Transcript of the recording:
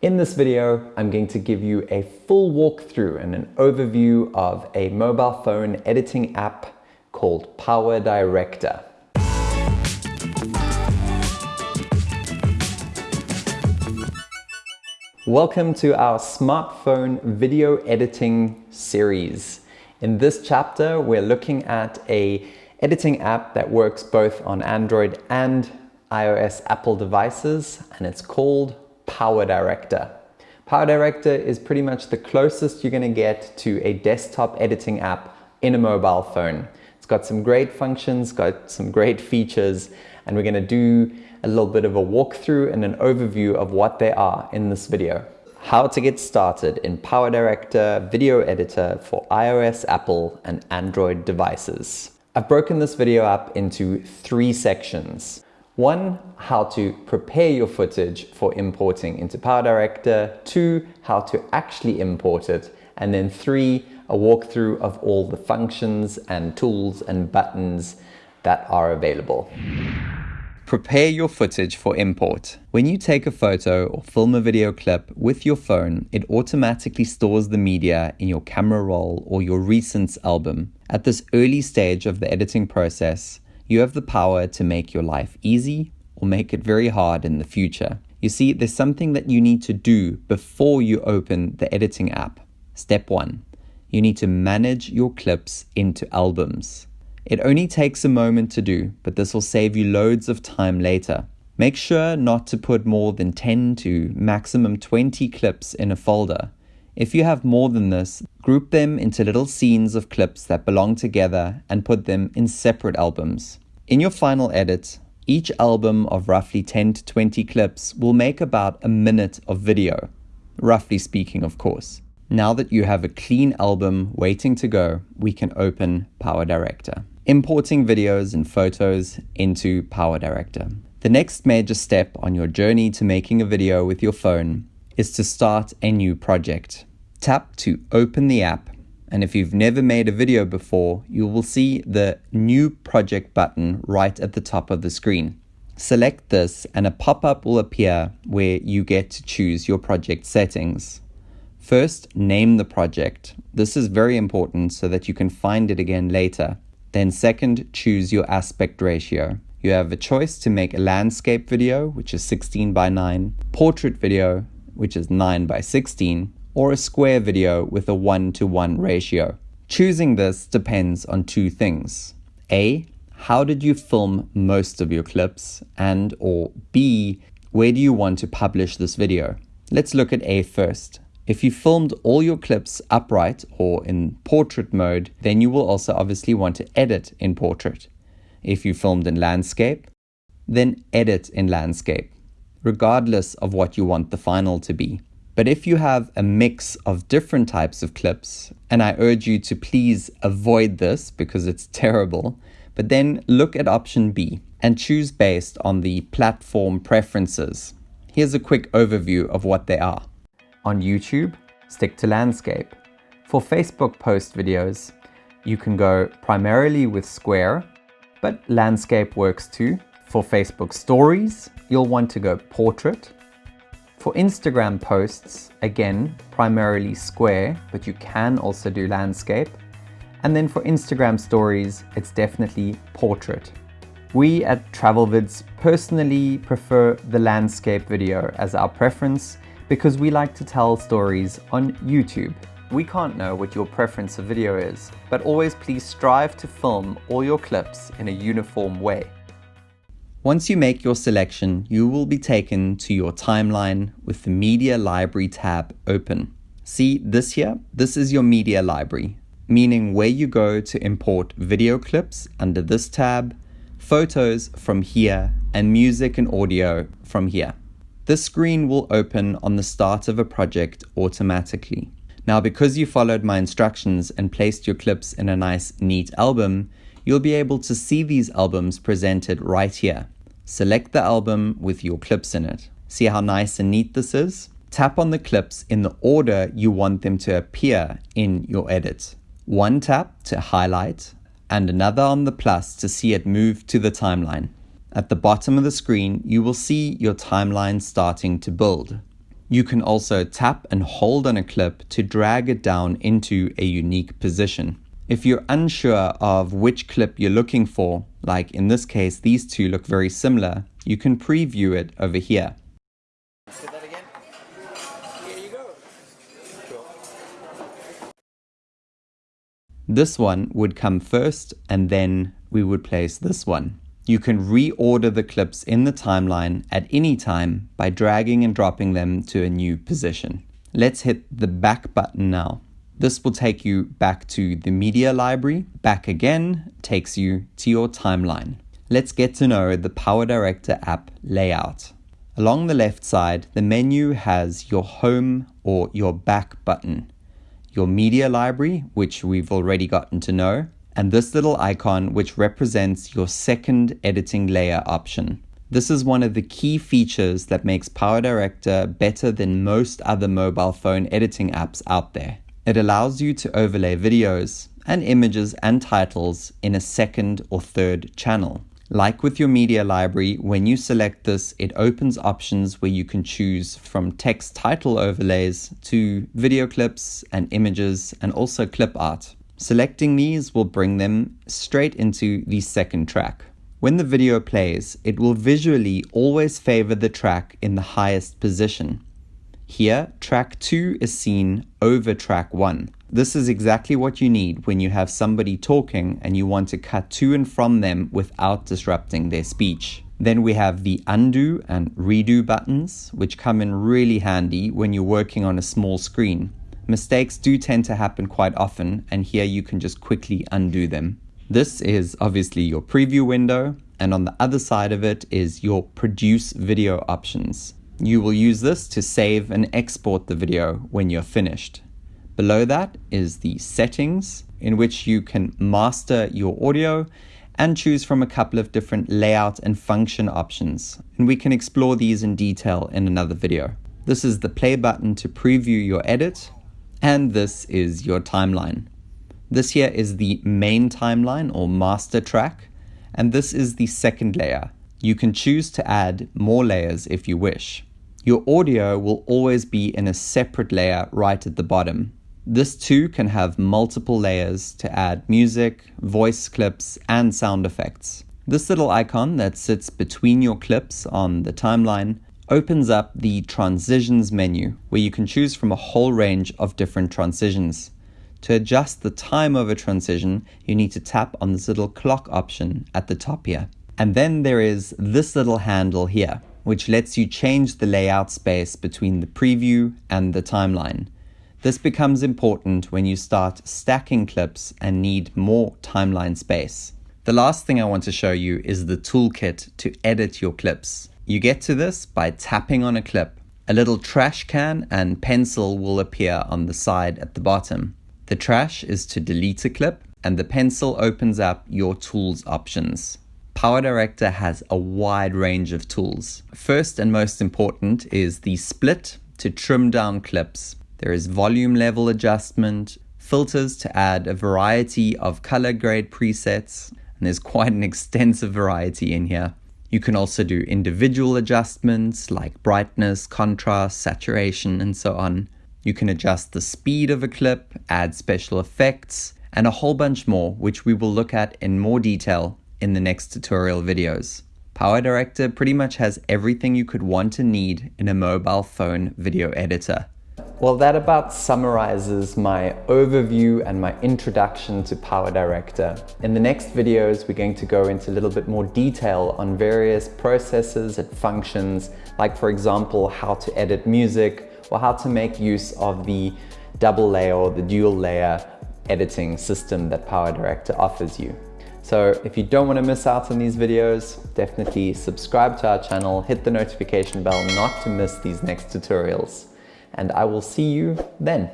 In this video, I'm going to give you a full walkthrough and an overview of a mobile phone editing app called Power Director. Welcome to our smartphone video editing series. In this chapter, we're looking at a editing app that works both on Android and iOS Apple devices, and it's called Power Director. Power Director is pretty much the closest you're gonna get to a desktop editing app in a mobile phone. It's got some great functions, got some great features, and we're gonna do a little bit of a walkthrough and an overview of what they are in this video. How to get started in Power Director Video Editor for iOS, Apple, and Android devices. I've broken this video up into three sections. One, how to prepare your footage for importing into Power Director. Two, how to actually import it. And then three, a walkthrough of all the functions and tools and buttons that are available. Prepare your footage for import. When you take a photo or film a video clip with your phone, it automatically stores the media in your camera roll or your recents album. At this early stage of the editing process, you have the power to make your life easy or make it very hard in the future. You see, there's something that you need to do before you open the editing app. Step one, you need to manage your clips into albums. It only takes a moment to do, but this will save you loads of time later. Make sure not to put more than 10 to maximum 20 clips in a folder. If you have more than this, group them into little scenes of clips that belong together and put them in separate albums. In your final edit, each album of roughly 10 to 20 clips will make about a minute of video, roughly speaking, of course. Now that you have a clean album waiting to go, we can open Power Director importing videos and photos into Power Director. The next major step on your journey to making a video with your phone is to start a new project. Tap to open the app and if you've never made a video before, you will see the New Project button right at the top of the screen. Select this and a pop-up will appear where you get to choose your project settings. First, name the project. This is very important so that you can find it again later. Then second, choose your aspect ratio. You have a choice to make a landscape video, which is 16 by 9, portrait video, which is 9 by 16, or a square video with a 1 to 1 ratio. Choosing this depends on two things. A, how did you film most of your clips? And or B, where do you want to publish this video? Let's look at A first. If you filmed all your clips upright or in portrait mode, then you will also obviously want to edit in portrait. If you filmed in landscape, then edit in landscape, regardless of what you want the final to be. But if you have a mix of different types of clips, and I urge you to please avoid this because it's terrible, but then look at option B and choose based on the platform preferences. Here's a quick overview of what they are. On YouTube, stick to landscape. For Facebook post videos, you can go primarily with square, but landscape works too. For Facebook stories, you'll want to go portrait. For Instagram posts, again, primarily square, but you can also do landscape. And then for Instagram stories, it's definitely portrait. We at TravelVids personally prefer the landscape video as our preference because we like to tell stories on YouTube. We can't know what your preference of video is, but always please strive to film all your clips in a uniform way. Once you make your selection, you will be taken to your timeline with the Media Library tab open. See this here? This is your media library, meaning where you go to import video clips under this tab, photos from here, and music and audio from here. This screen will open on the start of a project automatically. Now, because you followed my instructions and placed your clips in a nice, neat album, you'll be able to see these albums presented right here. Select the album with your clips in it. See how nice and neat this is? Tap on the clips in the order you want them to appear in your edit. One tap to highlight and another on the plus to see it move to the timeline. At the bottom of the screen, you will see your timeline starting to build. You can also tap and hold on a clip to drag it down into a unique position. If you're unsure of which clip you're looking for, like in this case, these two look very similar, you can preview it over here. This one would come first and then we would place this one. You can reorder the clips in the timeline at any time by dragging and dropping them to a new position. Let's hit the back button now. This will take you back to the media library. Back again takes you to your timeline. Let's get to know the PowerDirector app layout. Along the left side, the menu has your home or your back button, your media library, which we've already gotten to know, and this little icon, which represents your second editing layer option. This is one of the key features that makes PowerDirector better than most other mobile phone editing apps out there. It allows you to overlay videos and images and titles in a second or third channel. Like with your media library, when you select this, it opens options where you can choose from text title overlays to video clips and images and also clip art. Selecting these will bring them straight into the second track. When the video plays, it will visually always favor the track in the highest position. Here, track 2 is seen over track 1. This is exactly what you need when you have somebody talking and you want to cut to and from them without disrupting their speech. Then we have the undo and redo buttons, which come in really handy when you're working on a small screen. Mistakes do tend to happen quite often, and here you can just quickly undo them. This is obviously your preview window, and on the other side of it is your produce video options. You will use this to save and export the video when you're finished. Below that is the settings in which you can master your audio and choose from a couple of different layout and function options. And we can explore these in detail in another video. This is the play button to preview your edit and this is your timeline. This here is the main timeline or master track and this is the second layer. You can choose to add more layers if you wish. Your audio will always be in a separate layer right at the bottom. This too can have multiple layers to add music, voice clips, and sound effects. This little icon that sits between your clips on the timeline opens up the transitions menu where you can choose from a whole range of different transitions. To adjust the time of a transition, you need to tap on this little clock option at the top here. And then there is this little handle here which lets you change the layout space between the preview and the timeline. This becomes important when you start stacking clips and need more timeline space. The last thing I want to show you is the toolkit to edit your clips. You get to this by tapping on a clip. A little trash can and pencil will appear on the side at the bottom. The trash is to delete a clip and the pencil opens up your tools options. PowerDirector has a wide range of tools. First and most important is the split to trim down clips. There is volume level adjustment, filters to add a variety of color grade presets, and there's quite an extensive variety in here. You can also do individual adjustments like brightness, contrast, saturation, and so on. You can adjust the speed of a clip, add special effects, and a whole bunch more, which we will look at in more detail in the next tutorial videos. PowerDirector pretty much has everything you could want to need in a mobile phone video editor. Well, that about summarizes my overview and my introduction to PowerDirector. In the next videos, we're going to go into a little bit more detail on various processes and functions, like for example, how to edit music or how to make use of the double layer or the dual layer editing system that PowerDirector offers you. So if you don't want to miss out on these videos, definitely subscribe to our channel, hit the notification bell not to miss these next tutorials. And I will see you then.